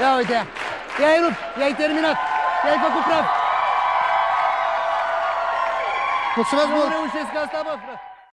Ia uite. I-ai rupt, i-ai terminat. I-ai făcut praf. Mulțumesc Nu mult! reușesc asta, bă, frate.